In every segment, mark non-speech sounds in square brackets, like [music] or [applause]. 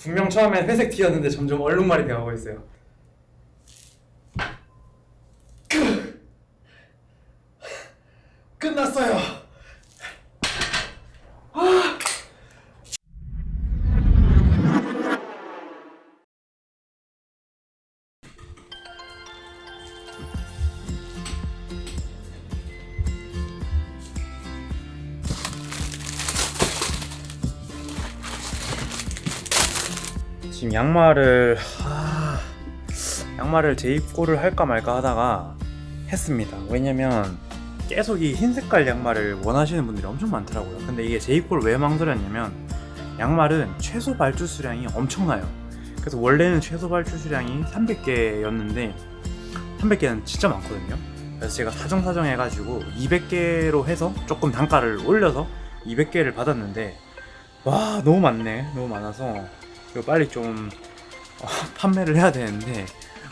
분명 처음엔 회색 티였는데 점점 얼룩말이 되어가고 있어요. 양말을 하... 양말을 재입고를 할까 말까 하다가 했습니다. 왜냐면 계속 이 흰 색깔 양말을 원하시는 분들이 엄청 많더라고요. 근데 이게 재입고를 왜 망설였냐면 양말은 최소 발주 수량이 엄청나요. 그래서 원래는 최소 발주 수량이 300개였는데 300개는 진짜 많거든요. 그래서 제가 사정사정 해가지고 200개로 해서 조금 단가를 올려서 200개를 받았는데 와 너무 많네 너무 많아서 이거 빨리 좀 어, [laughs] 판매를 해야 되는데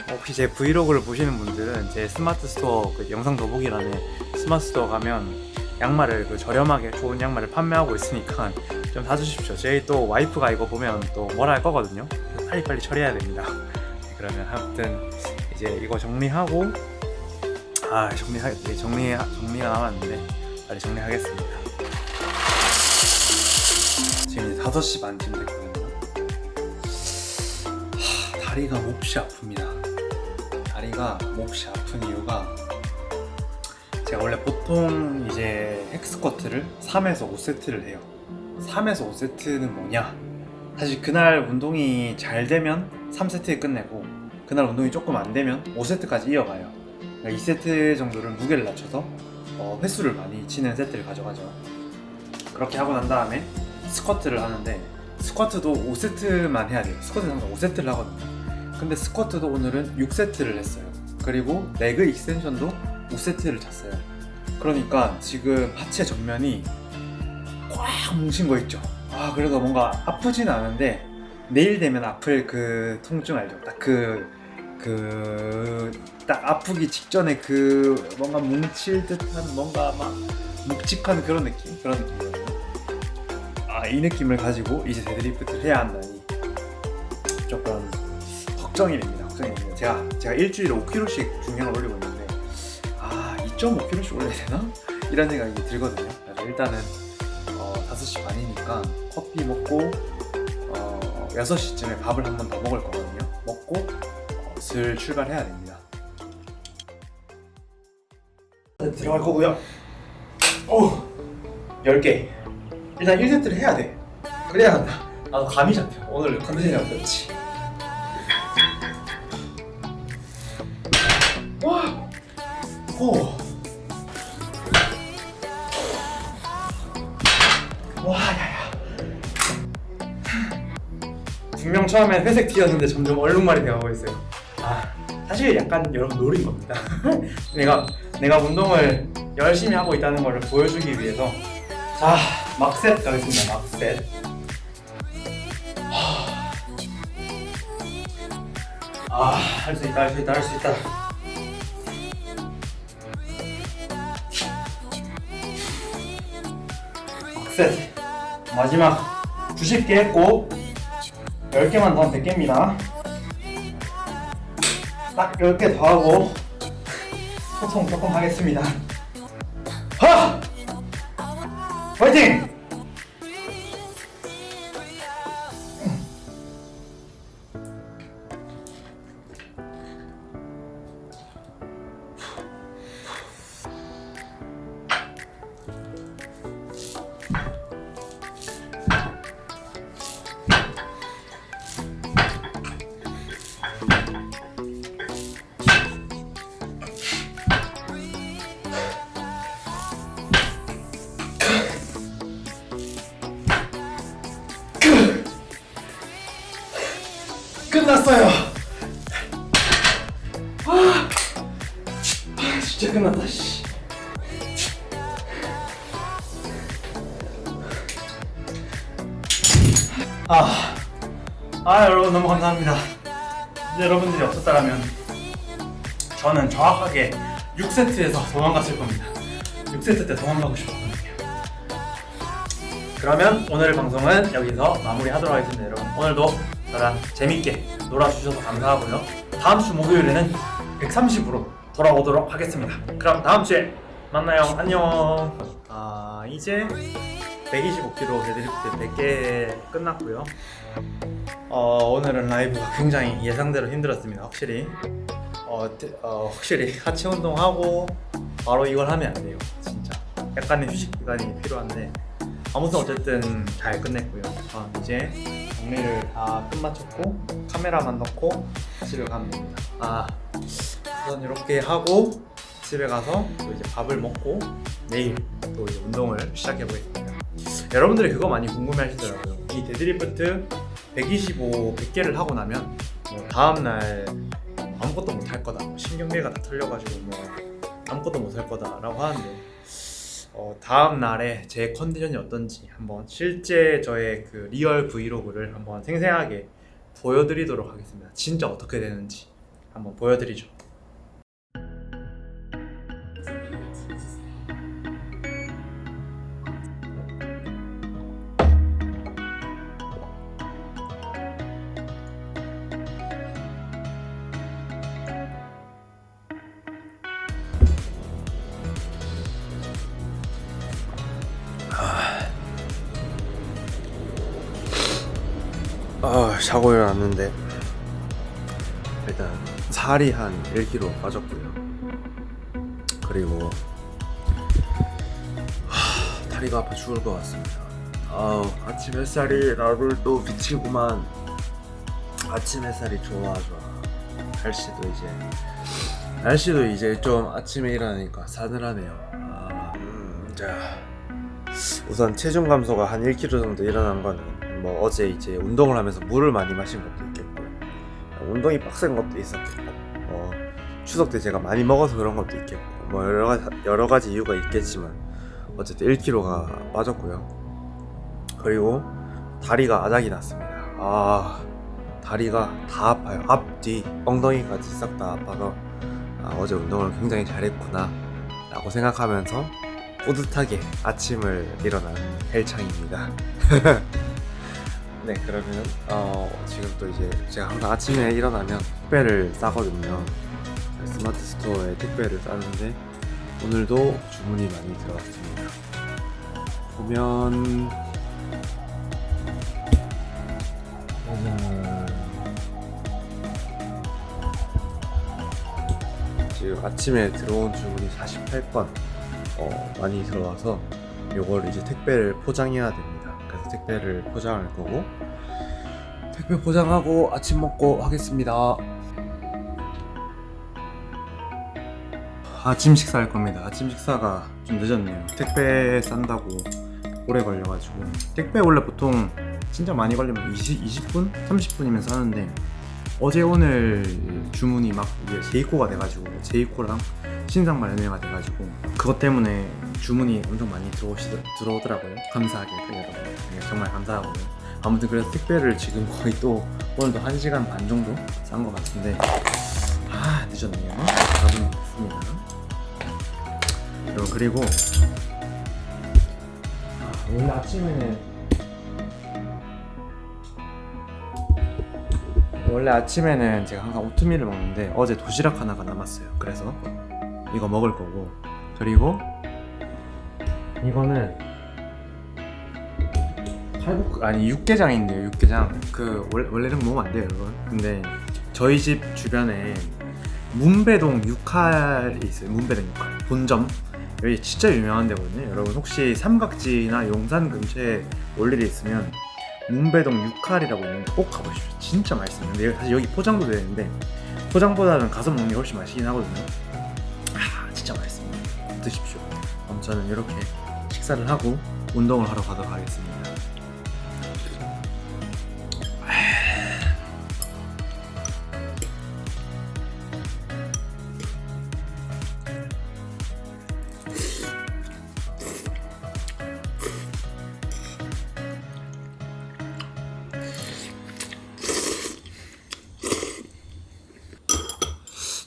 어, 혹시 제 브이로그를 보시는 분들은 제 스마트 스토어 그 영상 더보기란에 스마트 스토어 가면 양말을 그 저렴하게 좋은 양말을 판매하고 있으니까 [laughs] 좀 사주십시오. 저희 또 와이프가 이거 보면 또 뭐라 할 거거든요. 빨리빨리 처리해야 됩니다. 네, [laughs] 그러면 아무튼 이제 이거 정리하고 아 정리하 예, 정리 정리가 남았는데 빨리 정리하겠습니다. 지금 이제 5시 반쯤 됐 다리가 몹시 아픕니다. 다리가 몹시 아픈 이유가 제가 원래 보통 이제 헥스쿼트를 3에서 5세트를 해요. 3에서 5세트는 뭐냐? 사실 그날 운동이 잘 되면 3세트에 끝내고 그날 운동이 조금 안 되면 5세트까지 이어가요. 그러니까 2세트 정도를 무게를 낮춰서 어, 횟수를 많이 치는 세트를 가져가죠. 그렇게 하고 난 다음에 스쿼트를 하는데 스쿼트도 5세트만 해야 돼요. 스쿼트는 항상 5세트를 하거든요 근데 스쿼트도 오늘은 6세트를 했어요. 그리고 leg extension도 5세트를 쳤어요. 그러니까 지금 하체 전면이 꽉 뭉친 거 있죠? 아 그래도 뭔가 아프진 않은데 내일 되면 아플 그 통증 알죠? 딱 그 그 딱 아프기 직전에 그 뭔가 뭉칠 듯한 뭔가 막 묵직한 그런 느낌? 그런 느낌이거든요. 아이 느낌을 가지고 이제 데드리프트를 해야 한다니 걱정이 됩니다. 걱정이 됩니다. 제가 제가 일주일에 5kg씩 중량을 올리고 있는데 아 2.5kg씩 올려야 되나? 이런 생각이 들거든요. 그래서 일단은 어, 5시 반이니까 커피 먹고 어, 6시쯤에 밥을 한 번 더 먹을 거거든요. 먹고 어, 슬 출발해야 됩니다. 들어갈 거고요. 오! 10개. 일단 1세트를 해야 돼. 그래야 한다. 나도 감이 잡혀. 오늘 컨디션이 어떨지 오! 와, 야야. 분명 처음엔 회색 티였는데 점점 얼룩말이 되어가고 있어요. 아, 사실 약간 여러분 노린 겁니다. [laughs] 내가 내가 운동을 열심히 하고 있다는 것을 보여주기 위해서 자, 막셋 가겠습니다. 막셋. 아, 할 수 있다, 할 수 있다, 할 수 있다. 셋. 마지막 90개 했고 10개만 더 하면 100개입니다 딱 10개 더 하고 소통 조금 하겠습니다 진짜 끝났다. 씨. 아, 아 여러분 너무 감사합니다. 여러분들이 없었다면 저는 정확하게 6세트에서 도망갔을 겁니다. 6세트 때 도망가고 싶었거든요. 그러면 오늘 방송은 여기서 마무리하도록 하겠습니다 여러분 오늘도 저랑 재밌게 놀아주셔서 감사하고요. 다음 주 목요일에는 130으로 돌아오도록 하겠습니다. 그럼 다음 주에 만나요. 안녕. 아 이제 125kg 데드리프트 100개 끝났고요. 어, 오늘은 라이브가 굉장히 예상대로 힘들었습니다. 확실히. 어, 데- 어, 확실히 하체 운동하고 바로 이걸 하면 안 돼요. 진짜. 약간의 휴식 기간이 필요한데 아무튼 어쨌든 잘 끝냈고요. 어, 이제 정리를 다 끝마쳤고 카메라만 넣고 집에 가면 됩니다. 아 우선 이렇게 하고 집에 가서 또 이제 밥을 먹고 내일 또 이제 운동을 시작해 보겠습니다. 여러분들이 그거 많이 궁금해 하시더라고요. 이 데드리프트 125, 100개를 하고 나면 뭐 다음날 아무것도 못 할 거다. 신경계가 다 털려가지고 뭐 아무것도 못 할 거다 라고 하는데 어, 다음 날에 제 컨디션이 어떤지 한번 실제 저의 그 real 브이로그를 한번 생생하게 보여드리도록 하겠습니다. 진짜 어떻게 되는지 한번 보여드리죠. 자고 일어났는데 일단 살이 한 1kg 빠졌고요. 그리고 하, 다리가 아파 죽을 것 같습니다. 아우 아침 햇살이 나를 또 비치구만. 아침 햇살이 좋아 좋아. 날씨도 이제 날씨도 이제 좀 아침에 일어나니까 싸늘하네요. 아, 음, 자 우선 체중 감소가 한 1kg 정도 일어난 거는 뭐 어제 이제 운동을 하면서 물을 많이 마신 것도 있겠고 운동이 빡센 것도 있었겠고 뭐 추석 때 제가 많이 먹어서 그런 것도 있겠고 뭐 여러 가지, 여러 가지 이유가 있겠지만 어쨌든 1kg가 빠졌고요. 그리고 다리가 아작이 났습니다. 아 다리가 다 아파요. 앞뒤 엉덩이까지 싹 다 아파서 아, 어제 운동을 굉장히 잘했구나 라고 생각하면서 뿌듯하게 아침을 일어난 헬창입니다. [laughs] 네, 그러면 어, 지금 또 이제 제가 항상 아침에 일어나면 택배를 싸거든요. 스마트 스토어에 택배를 싸는데 오늘도 주문이 많이 들어왔습니다. 보면 오늘 지금 아침에 들어온 주문이 48건 어, 많이 들어와서 요걸 이제 택배를 포장해야 됩니다. 택배를 포장할 거고 택배 포장하고 아침 먹고 하겠습니다. 아침 식사 할 겁니다. 아침 식사가 좀 늦었네요. 택배 싼다고 오래 걸려가지고 택배 원래 보통 진짜 많이 걸리면 20, 20분? 30분이면 사는데 어제 오늘 주문이 막 이게 제이코가 돼가지고 제이코랑 신상 발매가 돼가지고 그것 때문에 주문이 엄청 많이 들어오시, 들어오더라고요. 감사하게 그래도 네, 정말 감사하고요. 아무튼 그래서 택배를 지금 거의 또 오늘도 1시간 반 정도 싼 것 같은데 아 늦었네요. 답은 됐습니다. 여러분 그리고 아, 원래 아침에는 원래 아침에는 제가 항상 오트밀을 먹는데 어제 도시락 하나가 남았어요. 그래서 이거 먹을 거고 그리고 이거는 칼국 아니 육개장인데요. 육개장 그 원래 원래 이런 거 먹으면 안 돼요, 여러분. 근데 저희 집 주변에 문배동 육칼이 있어요. 문배동 육칼 본점 여기 진짜 유명한 데거든요. 여러분 혹시 삼각지나 용산 근처에 올 일이 있으면 문배동 육칼이라고 있는데 꼭 가보십시오. 진짜 맛있어요. 근데 사실 여기 포장도 되는데 포장보다는 가서 먹는 게 훨씬 맛있긴 하거든요. 아 진짜 맛있습니다. 드십시오. 그럼 저는 이렇게 식사를 하고 운동을 하러 가도록 하겠습니다.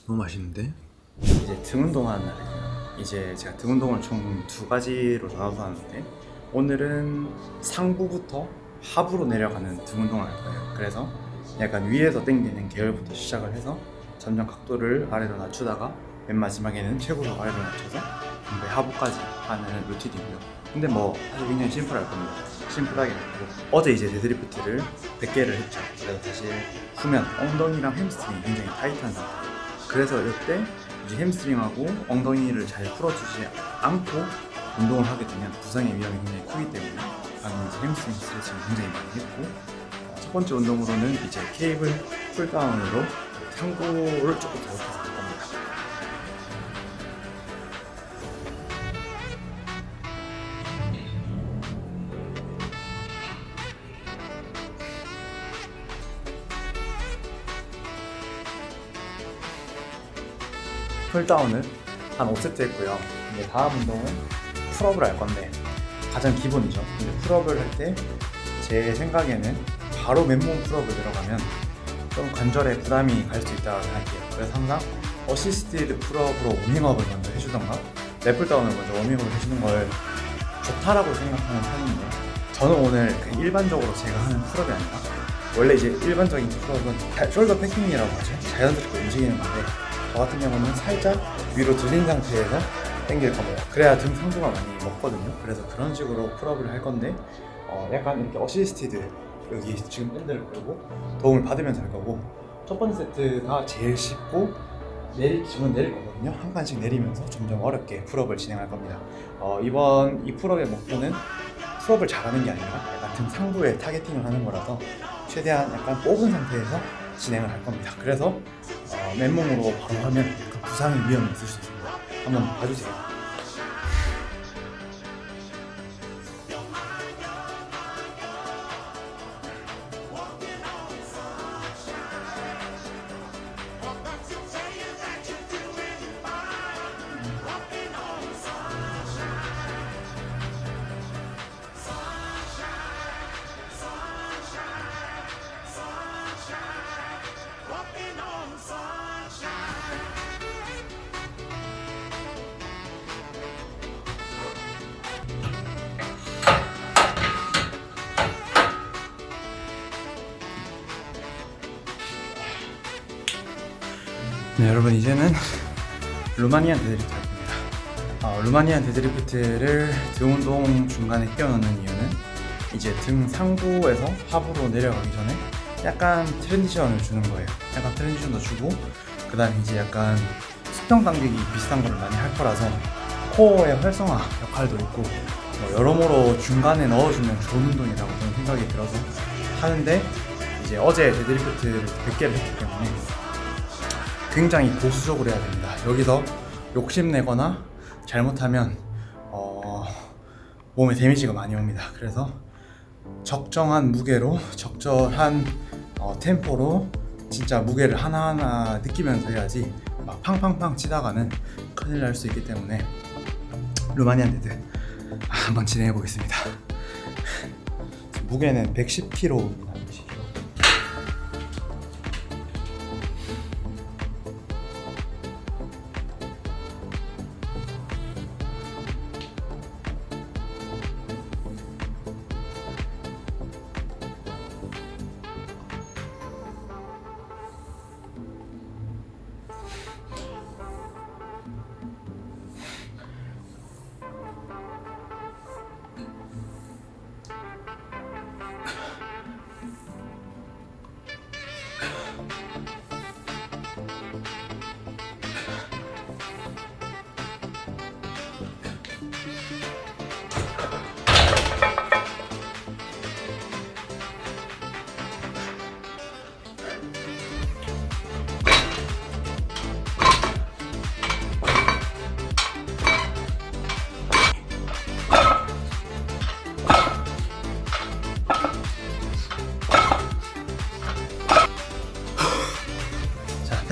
너무 맛있는데? 이제 등 운동하는 날 이제 제가 등 운동을 총 두 가지로 나눠서 하는데 오늘은 상부부터 하부로 내려가는 등 운동을 할 거예요. 그래서 약간 위에서 당기는 계열부터 시작을 해서 점점 각도를 아래로 낮추다가 맨 마지막에는 최고로 아래로 낮춰서 전부 하부까지 하는 루틴이고요. 근데 뭐 사실 굉장히 심플할 겁니다. 심플하게 했고 어제 이제 deadlift를 100개를 했죠. 그래서 사실 후면 엉덩이랑 햄스트링이 굉장히 타이트한 상태. 그래서 이때 이제 햄스트링하고 엉덩이를 잘 풀어주지 않고 운동을 하게 되면 부상의 위험이 굉장히 크기 때문에 방금 이제 햄스트링 스트레칭을 굉장히 많이 했고 어, 첫 번째 운동으로는 이제 cable pulldown으로 상부를 조금 더 높여서 pulldown을 한 5세트 했고요. 이제 다음 운동은 pull-up을 할 건데 가장 기본이죠. 근데 pull-up을 할 때 제 생각에는 바로 맨몸 pull-up을 들어가면 좀 관절에 부담이 갈 수 있다고 생각해요. 그래서 항상 assisted pull-up으로 워밍업을 먼저 해주던가 lat pulldown을 먼저 워밍업을 해주는 걸 좋다라고 생각하는 편인데 저는 오늘 그 일반적으로 제가 하는 pull-up이 아니라 원래 이제 일반적인 pull-up은 다- shoulder packing이라고 하죠. 자연스럽게 움직이는 건데 저 같은 경우는 살짝 위로 들린 상태에서 당길 겁니다. 그래야 등 상부가 많이 먹거든요. 그래서 그런 식으로 pull-up을 할 건데 어, 약간 이렇게 assisted 여기 지금 밴드를 걸고 도움을 받으면서 할 거고 첫 번째 세트가 제일 쉽고 내릴 기준은 내릴 거거든요. 한 칸씩 내리면서 점점 어렵게 pull-up을 진행할 겁니다. 어, 이번 이 pull-up의 목표는 pull-up을 잘하는 게 아니라 약간 등 상부에 targeting을 하는 거라서 최대한 약간 뽑은 상태에서 진행을 할 겁니다. 그래서 어, 맨몸으로 바로 하면 약간 부상의 위험이 있을 수 있습니다. 한번 봐주세요. 여러분 이제는 Romanian deadlift. 어, Romanian deadlift를 등 운동 중간에 끼워넣는 이유는 이제 등 상부에서 하부로 내려가기 전에 약간 transition을 주는 거예요. 약간 transition도 주고 그 다음에 이제 약간 수평 당기기 비슷한 거를 많이 할 거라서 코어의 활성화 역할도 있고 뭐 여러모로 중간에 넣어주면 좋은 운동이라고 저는 생각이 들어서 하는데 이제 어제 deadlift를 100개를 했기 때문에 굉장히 보수적으로 해야 됩니다. 여기서 욕심내거나 잘못하면 어, 몸에 damage가 많이 옵니다. 그래서 적정한 무게로 적절한 어, 템포로 진짜 무게를 하나하나 느끼면서 해야지 막 팡팡팡 치다가는 큰일 날 수 있기 때문에 Romanian dead 아, 한번 진행해 보겠습니다. 무게는 110kg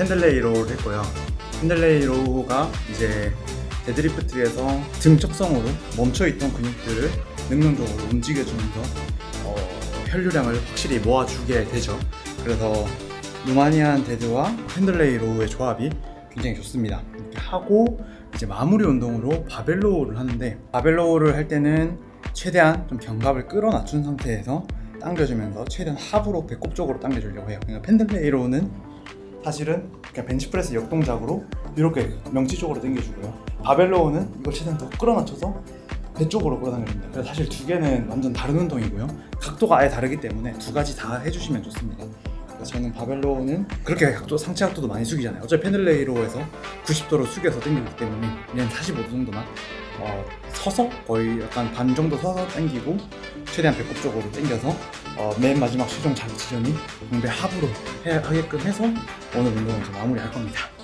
입니다. 110kg. 자, Pendlay row를 했고요. Pendlay row가 이제 deadlift에서 등척성으로 멈춰있던 근육들을 능동적으로 움직여주면서 어, 혈류량을 확실히 모아주게 되죠. 그래서 Romanian dead와 Pendlay row의 조합이 굉장히 좋습니다. 이렇게 하고 이제 마무리 운동으로 바벨로우를 하는데 바벨로우를 할 때는 최대한 좀 견갑을 끌어 낮춘 상태에서 당겨주면서 최대한 하부로 배꼽 쪽으로 당겨주려고 해요. 그러니까 Pendlay row는 사실은 그냥 벤치프레스 역동작으로 이렇게 명치 쪽으로 당겨주고요. 바벨로우는 이걸 최대한 더 끌어맞춰서 배 쪽으로 끌어당겨줍니다. 그래서 사실 두 개는 완전 다른 운동이고요. 각도가 아예 다르기 때문에 두 가지 다 해주시면 좋습니다. 저는 바벨로우는 그렇게 각도 상체 각도도 많이 숙이잖아요. 어차피 펜들레이로에서 90도로 숙여서 당기기 때문에 그냥 45도 정도만 어, 서서 거의 약간 반 정도 서서 당기고 최대한 배꼽 쪽으로 당겨서 어, 맨 마지막 최종 자극 지점이 공배 하부로 해, 하게끔 해서 오늘 운동을 이제 마무리할 겁니다.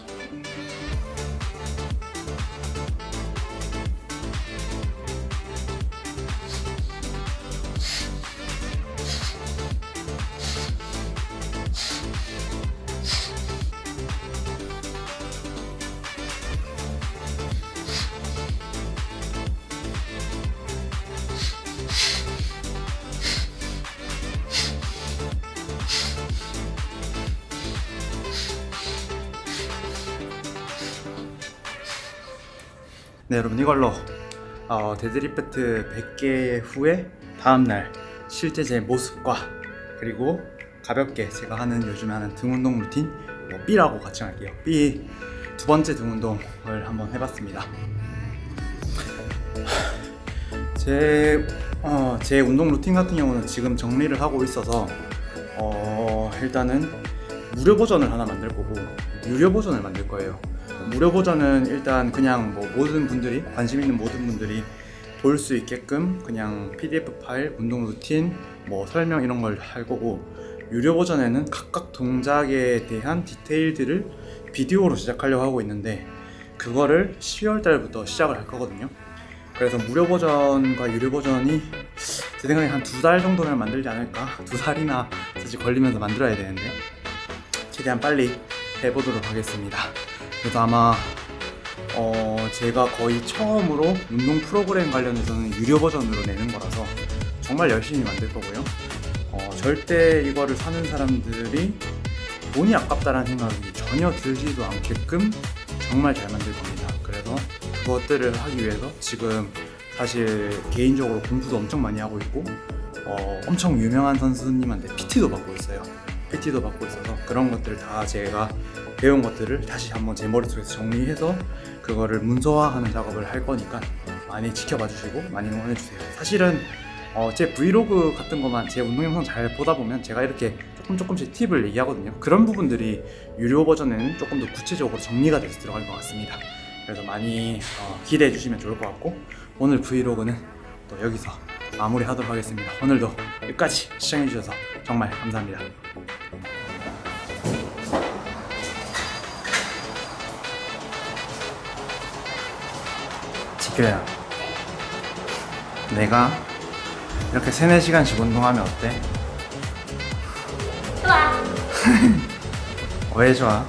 네 여러분 이걸로 어, 데드리프트 100개 후에 다음날 실제 제 모습과 그리고 가볍게 제가 하는 요즘에 하는 등 운동 루틴 뭐 B라고 같이 할게요. B 두 번째 등 운동을 한번 해봤습니다. 제, 어, 제 운동 루틴 같은 경우는 지금 정리를 하고 있어서 어, 일단은 무료 버전을 하나 만들 거고 유료 버전을 만들 거예요 무료 버전은 일단 그냥 뭐 모든 분들이 관심 있는 모든 분들이 볼 수 있게끔 그냥 PDF 파일, 운동 루틴, 뭐 설명 이런 걸 할 거고 유료 버전에는 각각 동작에 대한 디테일들을 비디오로 제작하려고 하고 있는데 그거를 12월 달부터 시작을 할 거거든요. 그래서 무료 버전과 유료 버전이 제 생각에 한 두 달 정도면 만들지 않을까? 두 달이나 사실 걸리면서 만들어야 되는데 최대한 빨리 해보도록 하겠습니다. 그래서 아마 어 제가 거의 처음으로 운동 프로그램 관련해서는 유료 버전으로 내는 거라서 정말 열심히 만들 거고요. 어, 절대 이거를 사는 사람들이 돈이 아깝다라는 생각이 전혀 들지도 않게끔 정말 잘 만들 겁니다. 그래서 그것들을 하기 위해서 지금 사실 개인적으로 공부도 엄청 많이 하고 있고 어, 엄청 유명한 선수님한테 PT도 받고 있어요. PT도 받고 있어서 그런 것들을 다 제가 배운 것들을 다시 한번 제 머릿속에서 정리해서 그거를 문서화하는 작업을 할 거니까 많이 지켜봐 주시고 많이 응원해 주세요. 사실은 어, 제 브이로그 같은 것만 제 운동 영상 잘 보다 보면 제가 이렇게 조금 조금씩 팁을 얘기하거든요. 그런 부분들이 유료 버전에는 조금 더 구체적으로 정리가 돼서 들어갈 것 같습니다. 그래서 많이 어, 기대해 주시면 좋을 것 같고 오늘 브이로그는 또 여기서 마무리하도록 하겠습니다. 오늘도 끝까지 시청해 주셔서 정말 감사합니다. 지켜야 내가 이렇게 3, 4시간씩 운동하면 어때? 좋아. [laughs] 왜 좋아?